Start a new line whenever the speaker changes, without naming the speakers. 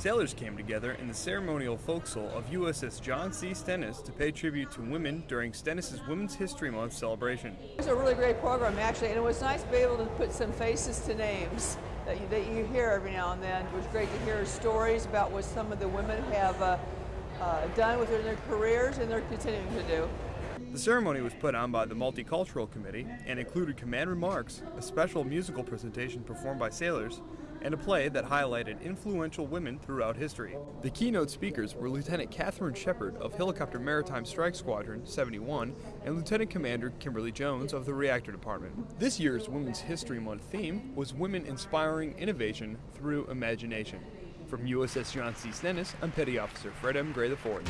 Sailors came together in the ceremonial forecastle of USS John C. Stennis to pay tribute to women during Stennis' Women's History Month celebration.
It was a really great program, actually, and it was nice to be able to put some faces to names that you, that you hear every now and then. It was great to hear stories about what some of the women have uh, uh, done within their careers and they're continuing to do.
The ceremony was put on by the Multicultural Committee and included command remarks, a special musical presentation performed by sailors, and a play that highlighted influential women throughout history. The keynote speakers were Lieutenant Catherine Shepard of Helicopter Maritime Strike Squadron 71 and Lieutenant Commander Kimberly Jones of the Reactor Department. This year's Women's History Month theme was Women Inspiring Innovation Through Imagination. From USS John C. Stennis, I'm Petty Officer Fred M. Gray IV.